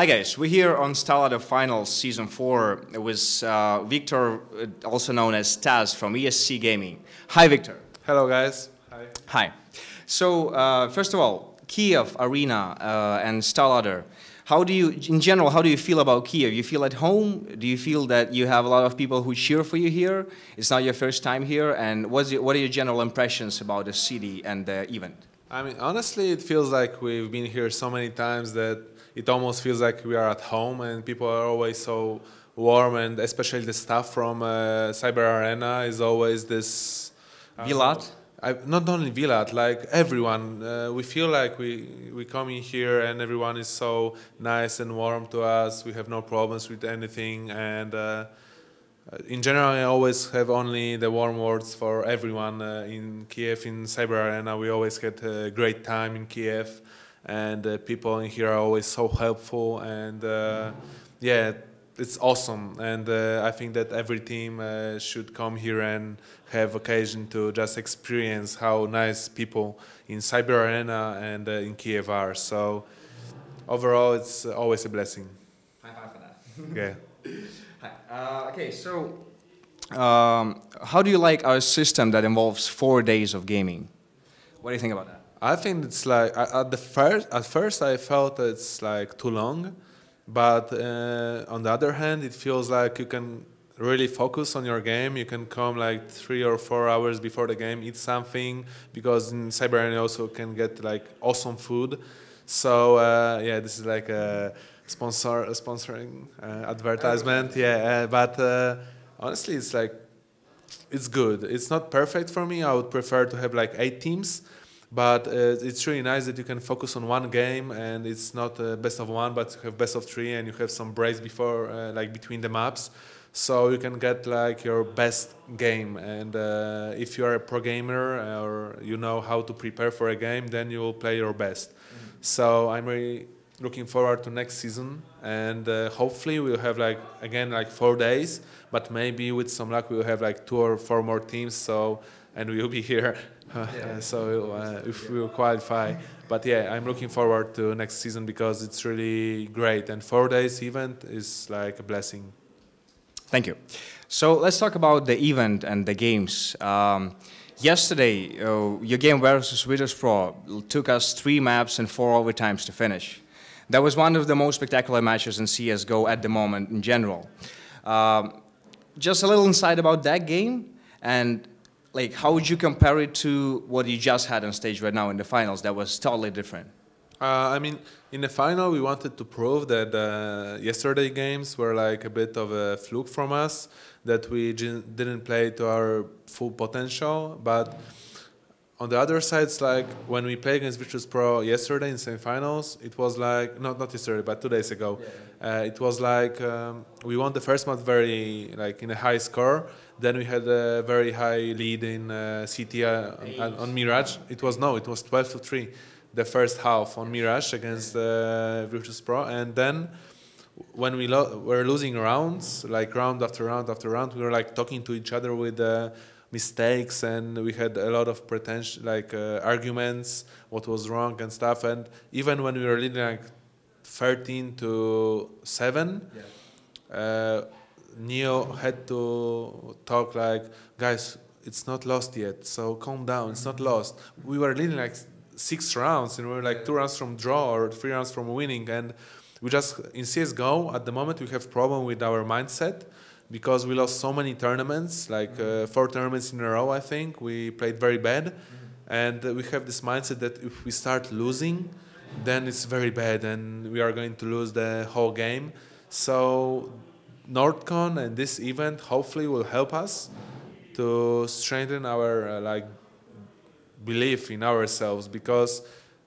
Hi guys, we're here on Starladder Finals Season 4 with uh, Victor, uh, also known as Taz from ESC Gaming. Hi Victor. Hello guys. Hi. Hi. So uh, first of all, Kiev Arena uh, and Starladder. How do you, in general, how do you feel about Kiev? You feel at home? Do you feel that you have a lot of people who cheer for you here? It's not your first time here, and what's your, what are your general impressions about the city and the event? I mean, honestly, it feels like we've been here so many times that it almost feels like we are at home and people are always so warm and especially the staff from uh, Cyber Arena is always this... Uh, Vilat? I, not only Vilat, like everyone. Uh, we feel like we, we come in here and everyone is so nice and warm to us. We have no problems with anything and uh, in general, I always have only the warm words for everyone uh, in Kiev, in Cyber Arena. We always had a great time in Kiev and uh, people in here are always so helpful and uh, yeah it's awesome and uh, I think that every team uh, should come here and have occasion to just experience how nice people in Cyber Arena and uh, in Kiev are so overall it's always a blessing. High five for that. yeah. Hi. Uh, okay so um, how do you like our system that involves four days of gaming? What do you think about that? I think it's like at the first at first I felt it's like too long, but uh, on the other hand, it feels like you can really focus on your game. You can come like three or four hours before the game, eat something because in Cyber you also can get like awesome food. So uh, yeah, this is like a sponsor a sponsoring uh, advertisement. Yeah, uh, but uh, honestly, it's like it's good. It's not perfect for me. I would prefer to have like eight teams but uh, it's really nice that you can focus on one game and it's not uh, best of one, but you have best of three and you have some breaks before, uh, like between the maps. So you can get like your best game. And uh, if you are a pro gamer or you know how to prepare for a game, then you will play your best. Mm -hmm. So I'm really looking forward to next season and uh, hopefully we'll have like again like four days but maybe with some luck we'll have like two or four more teams so and we'll be here yeah. so uh, if we will qualify. But yeah, I'm looking forward to next season because it's really great. And four days event is like a blessing. Thank you. So let's talk about the event and the games. Um, yesterday, uh, your game versus Virtus Pro took us three maps and four overtimes to finish. That was one of the most spectacular matches in CSGO at the moment in general. Um, just a little insight about that game and like how would you compare it to what you just had on stage right now in the finals that was totally different? Uh, I mean, in the final, we wanted to prove that uh, yesterday games were like a bit of a fluke from us, that we didn't play to our full potential. But on the other side, it's like when we played against Virtus Pro yesterday in semifinals, it was like, not, not yesterday, but two days ago. Yeah. Uh, it was like um, we won the first match very, like in a high score. Then we had a very high lead in uh, CT uh, on, on, Mirage. It was, no, it was 12 to 3, the first half on Mirage against uh, Virtus Pro. And then when we lo were losing rounds, like round after round after round, we were like talking to each other with uh, mistakes and we had a lot of pretension like uh, arguments what was wrong and stuff. And even when we were leading like 13 to 7 yeah. uh, neo had to talk like guys it's not lost yet so calm down it's not lost. We were leading like six rounds and we were like two rounds from draw or three rounds from winning. And we just in csgo at the moment we have problem with our mindset because we lost so many tournaments, like uh, four tournaments in a row, I think. We played very bad. Mm -hmm. And uh, we have this mindset that if we start losing, then it's very bad and we are going to lose the whole game. So NordCon and this event hopefully will help us to strengthen our uh, like belief in ourselves because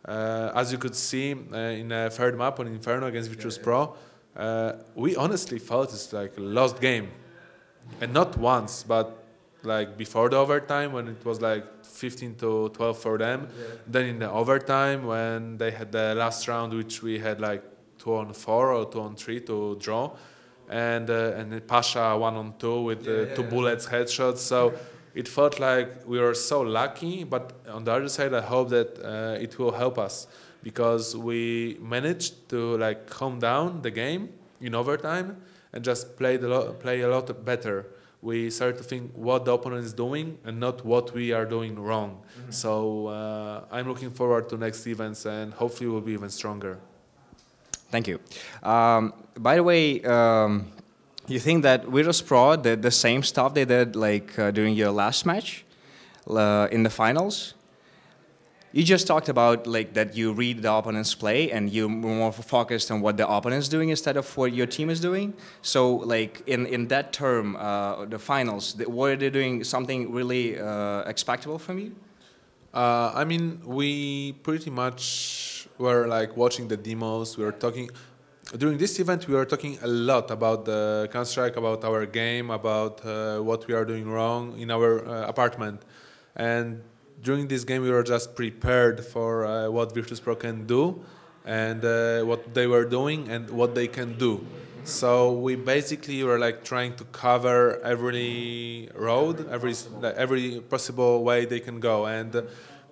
uh, as you could see uh, in a third map on Inferno against Virtus yeah, yeah. Pro, uh, we honestly felt it's like a lost game. And not once, but like before the overtime when it was like 15 to 12 for them. Yeah. Then in the overtime when they had the last round, which we had like two on four or two on three to draw. And uh, and Pasha one on two with uh, yeah, two bullets headshots. So it felt like we were so lucky. But on the other side, I hope that uh, it will help us because we managed to like calm down the game in overtime and just play the lo- play a lot better. We started to think what the opponent is doing and not what we are doing wrong. So uh, I'm looking forward to next events and hopefully we'll be even stronger. Thank you. Um, by the way, um, you think that Virtus Pro did the same stuff they did like uh, during your last match uh, in the finals? You just talked about like that you read the opponent's play and you're more focused on what the opponent's doing instead of what your team is doing. So like in, in that term, uh, the finals, th- were they doing something really uh, expectable from you? Uh, I mean, we pretty much were like watching the demos. We were talking during this event. We were talking a lot about the Counter about our game, about uh, what we are doing wrong in our uh, apartment, and during this game we were just prepared for uh, what Virtus Pro can do, and uh, what they were doing and what they can do. So we basically were like trying to cover every road, every every possible way they can go, and uh,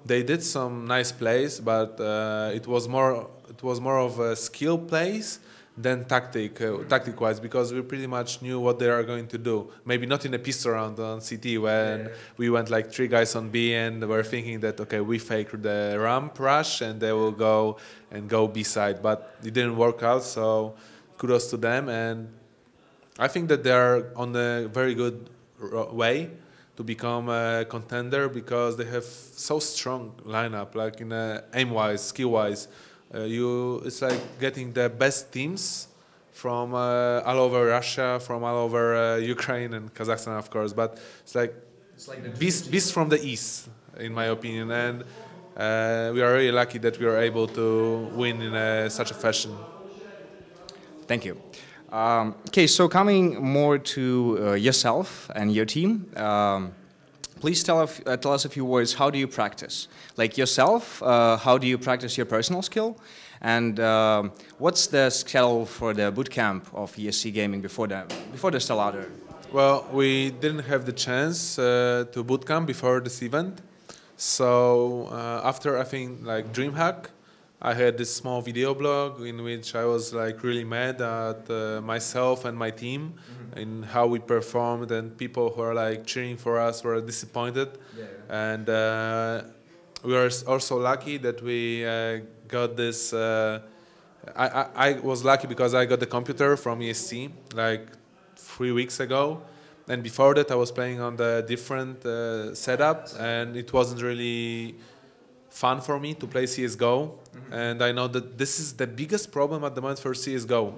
they did some nice plays, but uh, it was more it was more of a skill plays than tactic uh, tactic wise because we pretty much knew what they are going to do. Maybe not in a pistol round on CT when we went like three guys on B and were thinking that okay we fake the ramp rush and they will go and go B side, but it didn't work out. So kudos to them and I think that they are on a very good way to become a contender because they have so strong lineup like in a aim wise skill wise uh, you it's like getting the best teams from uh, all over Russia from all over uh, Ukraine and Kazakhstan of course but it's like beast, beast from the east in my opinion and uh, we are really lucky that we are able to win in uh, such a fashion Thank you. Um, okay, so coming more to uh, yourself and your team, um, please tell, us- uh, tell us a few words. How do you practice? Like yourself, uh, how do you practice your personal skill? And um, what's the schedule for the bootcamp of ESC Gaming before the before the Starladder? Well, we didn't have the chance uh, to bootcamp before this event. So uh, after I think like DreamHack, I had this small video blog in which I was like really mad at uh, myself and my team in how we performed, and people who are like cheering for us were disappointed. And uh, we were also lucky that we uh, got this. Uh, I, I, I was lucky because I got the computer from ESC like three weeks ago, and before that I was playing on the different uh, setup, and it wasn't really fun for me to play CS:GO. And I know that this is the biggest problem at the moment for CS:GO.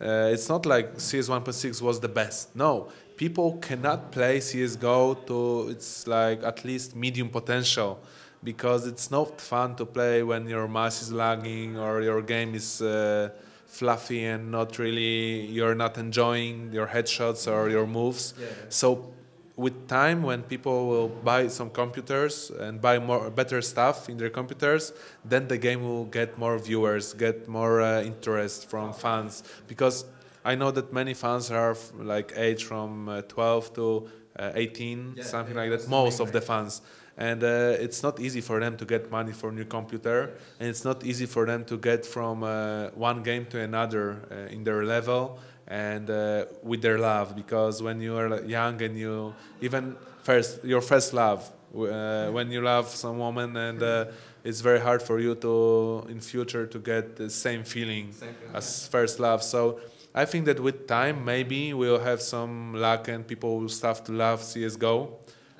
Uh, it's not like CS 1.6 was the best. No, people cannot play CS:GO to its like at least medium potential because it's not fun to play when your mouse is lagging or your game is uh, fluffy and not really you're not enjoying your headshots or your moves. So with time when people will buy some computers and buy more better stuff in their computers then the game will get more viewers get more uh, interest from fans. Because i know that many fans are like age from uh, 12 to uh, 18 something like that most of the fans. And uh, it's not easy for them to get money for new computer and it's not easy for them to get from uh, one game to another uh, in their level and uh, with their love because when you are young and you even first your first love uh, when you love some woman and uh, it's very hard for you to in future to get the same feeling as first love. So i think that with time maybe we'll have some luck and people will start to love csgo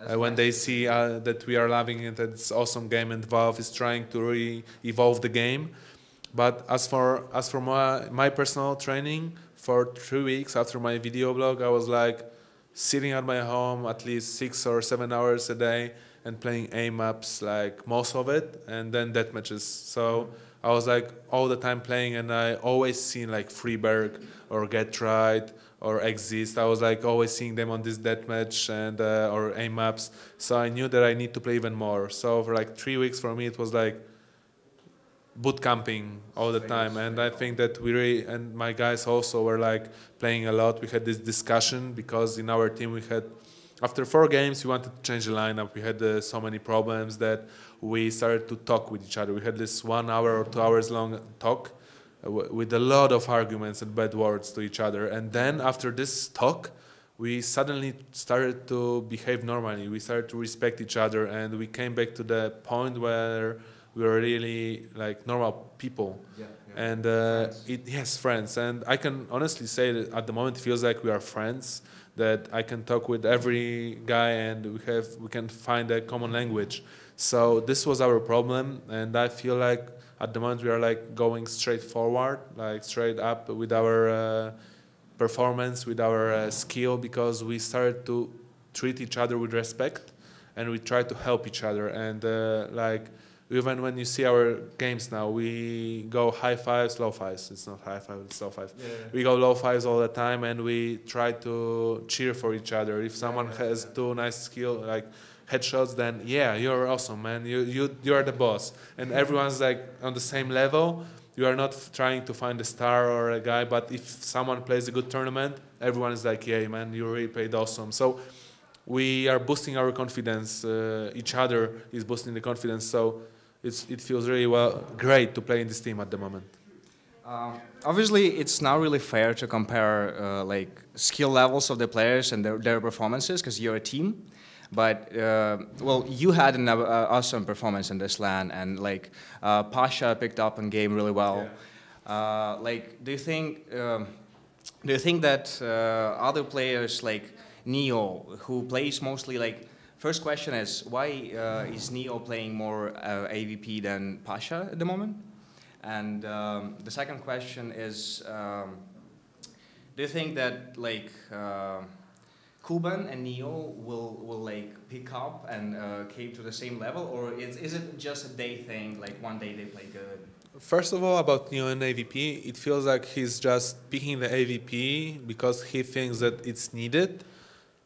uh, when they see uh, that we are loving it that it's awesome game and valve is trying to really evolve the game. But as for as for my, my personal training, for three weeks after my video blog, I was like sitting at my home at least six or seven hours a day and playing aim maps like most of it, and then death matches. So I was like all the time playing, and I always seen like friberg or GeT_RiGhT or Xizt. I was like always seeing them on this death match and uh, or aim maps. So I knew that I need to play even more. So for like three weeks for me, it was like boot camping all the time and i think that we really and my guys also were like playing a lot we had this discussion because in our team we had after four games, we wanted to change the lineup. We had uh, so many problems that we started to talk with each other. We had this one hour or two hours long talk uh, with a lot of arguments and bad words to each other. And then after this talk, we suddenly started to behave normally. We started to respect each other, and we came back to the point where we are really like normal people. Yeah, And uh, it yes, friends. And I can honestly say that at the moment it feels like we are friends. That I can talk with every guy, and we have we can find a common language. So this was our problem, and I feel like at the moment we are like going straight forward, like straight up with our. Uh, performance, with our uh, skill, because we started to treat each other with respect, and we try to help each other. And uh, like even when you see our games now, we go high fives, low fives. It's not high five, it's low five. Yeah. We go low fives all the time, and we try to cheer for each other. If someone yeah, has two nice skill like headshots, then yeah, you're awesome, man. You you you're the boss, and everyone's like on the same level. You are not f- trying to find a star or a guy, but if someone plays a good tournament, everyone is like, yeah, man, you really played awesome. So we are boosting our confidence. Uh, each other is boosting the confidence. So it's, it feels really well, great to play in this team at the moment. Um, obviously, it's not really fair to compare uh, like skill levels of the players and their, their performances because you're a team. But uh, well, you had an uh, awesome performance in this LAN, and like uh, Pasha picked up on game really well. Uh, like, do you think um, do you think that uh, other players like Neo, who plays mostly like First question is why uh, is Neo playing more uh, AVP than Pasha at the moment? And um, the second question is, um, do you think that like uh, Kuben and Neo will will like pick up and uh, keep to the same level, or is is it just a day thing? Like one day they play good. First of all, about Neo and AVP, it feels like he's just picking the AVP because he thinks that it's needed,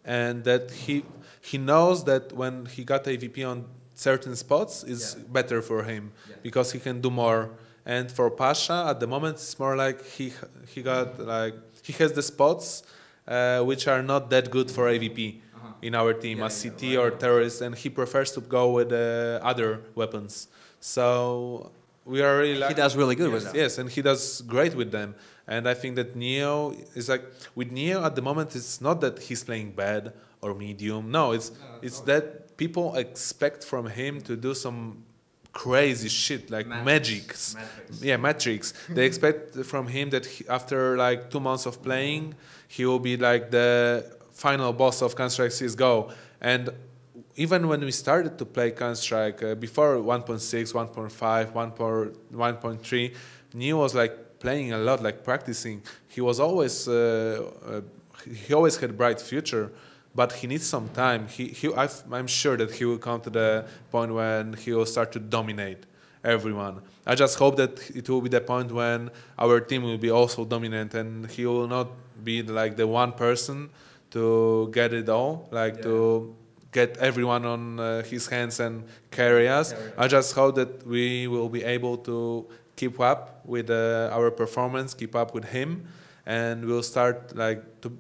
and that he he knows that when he got AVP on certain spots, it's Yeah. better for him Yeah. because he can do more. And for Pasha, at the moment, it's more like he he got like he has the spots uh, which are not that good for AVP Uh-huh. in our team Yeah, as CT right, or terrorist, and he prefers to go with uh, other weapons. So we are really He does really good yes, with that. Yes, and he does great with them. And I think that Neo is like with Neo at the moment. It's not that he's playing bad or medium. No, it's it's that people expect from him to do some crazy shit like magics. Matrix. Yeah, Matrix. they expect from him that he, after like two months of playing, he will be like the final boss of Counter Strike CS:GO. And even when we started to play Counter Strike uh, before 1.6, 1.5, 1.3, Neo was like playing a lot, like practicing. He was always uh, uh, he always had bright future. But he needs some time. He, he, I've, I'm sure that he will come to the point when he will start to dominate everyone. I just hope that it will be the point when our team will be also dominant and he will not be like the one person to get it all, like to get everyone on uh, his hands and carry us. Carry. I just hope that we will be able to keep up with uh, our performance, keep up with him, and we'll start like to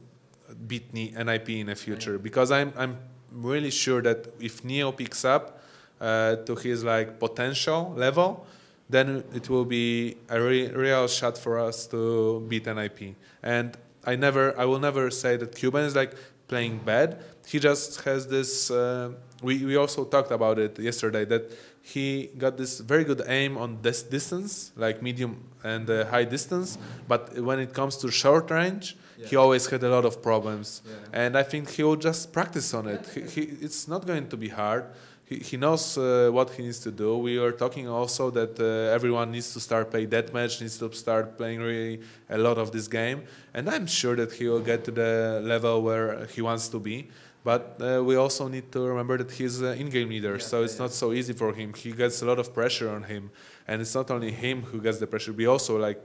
beat NIP in the future because I'm I'm really sure that if Neo picks up uh, to his like potential level, then it will be a re- real shot for us to beat NIP. And I never, I will never say that Kuben is like playing bad. He just has this. Uh, we we also talked about it yesterday that he got this very good aim on this distance, like medium and uh, high distance. But when it comes to short range, he always had a lot of problems. Yeah. And I think he will just practice on it. He, he, it's not going to be hard. He, he knows uh, what he needs to do. We were talking also that uh, everyone needs to start playing deathmatch, needs to start playing really a lot of this game. And I'm sure that he will get to the level where he wants to be. But uh, we also need to remember that he's an in-game leader, so it's not so easy for him. He gets a lot of pressure on him, and it's not only him who gets the pressure. We also like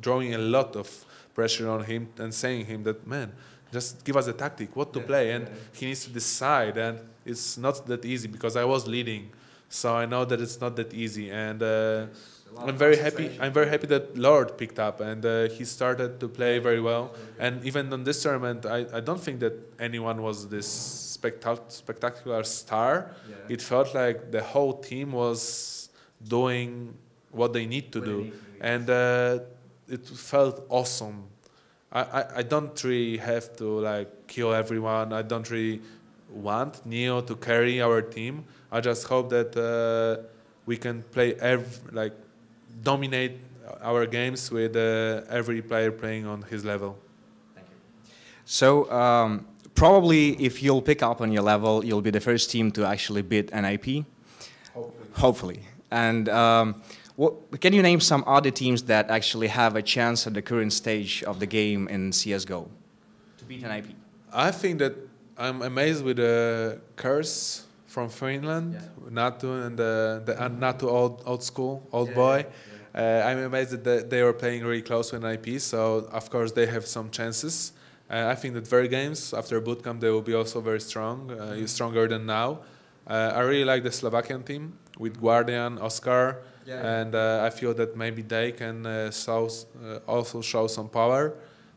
drawing a lot of pressure on him and saying him that man, just give us a tactic, what to play, and he needs to decide. And it's not that easy because I was leading, so I know that it's not that easy. And uh, I'm very happy. I'm very happy that Loord picked up and uh, he started to play very well. And even on this tournament, I, I don't think that anyone was this spectac- spectacular star. It felt like the whole team was doing what they need to do, and uh, it felt awesome. I, I, I don't really have to like kill everyone. I don't really want Neo to carry our team. I just hope that uh, we can play every like dominate our games with uh, every player playing on his level. Thank you. So um, probably if you'll pick up on your level, you'll be the first team to actually beat NIP. Hopefully. Hopefully. And um, what, can you name some other teams that actually have a chance at the current stage of the game in CSGO to beat NIP? I think that I'm amazed with the curse from Finland, Yeah. Natu and the, the and Natu old old school old boy. Uh, I'm amazed that they, they were playing really close with IP, so of course they have some chances. Uh, I think that VeryGames after bootcamp they will be also very strong, uh, stronger than now. Uh, I really like the Slovakian team with Guardian, Oscar, Yeah. and uh, I feel that maybe they can uh, show, uh, also show some power.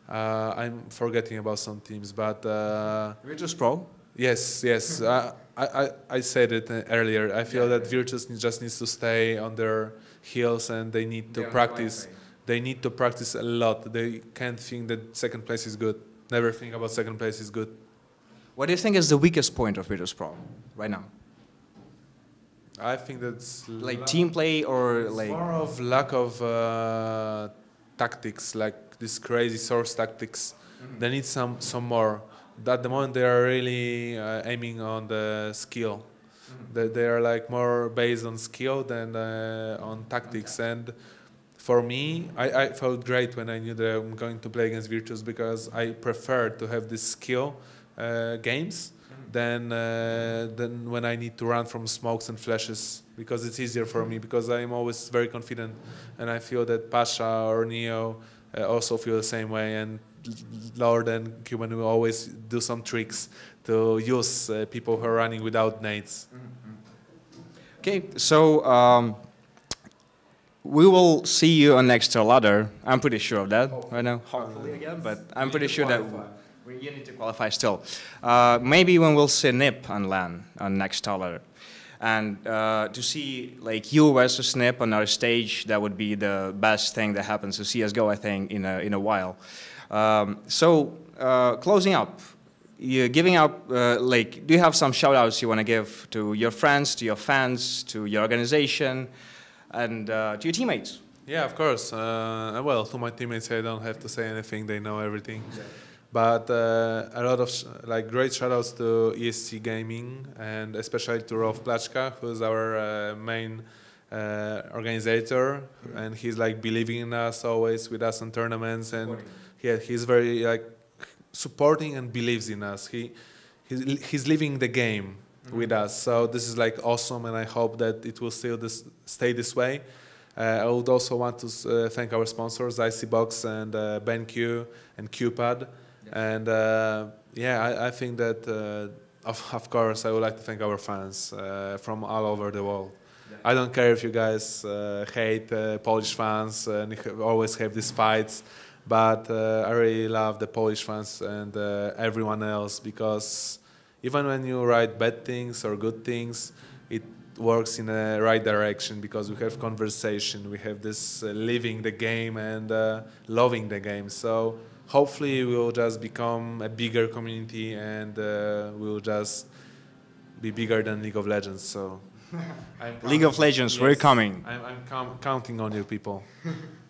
Uh, I'm forgetting about some teams, but uh, Virtus Pro. Yes, yes, I, I, I- I said it uh, earlier. I feel that Virtus just needs to stay on their heels and they need to They're on the right practice. They need to practice a lot. They can't think that second place is good. Never think about second place is good. What do you think is the weakest point of Virtus Pro right now? I think that's Like la- team play or it's like more of lack of uh, tactics, like this crazy source tactics. Mm-hmm. They need some some more. At the moment, they are really uh, aiming on the skill. Mm-hmm. They, they are like more based on skill than uh, on tactics. And for me, I, I felt great when I knew that I'm going to play against Virtus because I prefer to have this skill uh, games than uh, than when I need to run from smokes and flashes because it's easier for me because I'm always very confident and I feel that Pasha or Neo uh, also feel the same way and Loord and Kuben will always do some tricks to use uh, people who are running without nades. Okay, so um, we will see you on next ladder. I'm pretty sure of that right now. Hopefully again, but I'm pretty sure that we, you need to qualify still. Uh, maybe when we'll see NIP on LAN on next ladder. And uh, to see like you versus NIP on our stage, that would be the best thing that happens to CSGO, I think, in a, in a while. Um, so uh, closing up, you're giving up, uh, like, do you have some shout outs you want to give to your friends, to your fans, to your organization, and uh, to your teammates? Yeah, of course. Uh, well, to my teammates, I don't have to say anything. They know everything. But uh, a lot of sh- like great shoutouts to ESC Gaming and especially to Rolf Plachka, who's our uh, main uh, organizer, and he's like believing in us always with us in tournaments, and yeah, he's very like supporting and believes in us. He he's, he's living the game with us, so this is like awesome, and I hope that it will still this, stay this way. Uh, I would also want to uh, thank our sponsors, ICBox and uh, BenQ and QPad. And uh, yeah, I, I think that, uh, of, of course, I would like to thank our fans uh, from all over the world. I don't care if you guys uh, hate uh, Polish fans and always have these fights, but uh, I really love the Polish fans and uh, everyone else because even when you write bad things or good things, it works in the right direction because we have conversation, we have this uh, living the game and uh, loving the game. So hopefully we'll just become a bigger community and uh, we'll just be bigger than League of Legends. So I'm League of counting- Legends, we're coming. I'm, I'm com- counting on you people.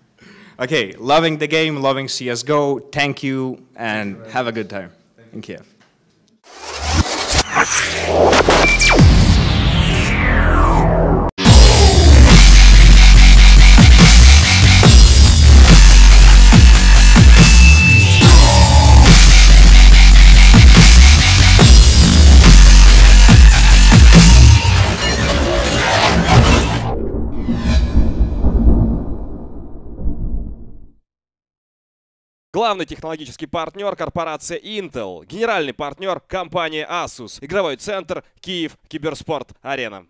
Okay, loving the game, loving CSGO. Thank you, and have a good time in Kiev. Главный технологический партнер – корпорация Intel. Генеральный партнер – компания Asus. Игровой центр «Киев Киберспорт Арена».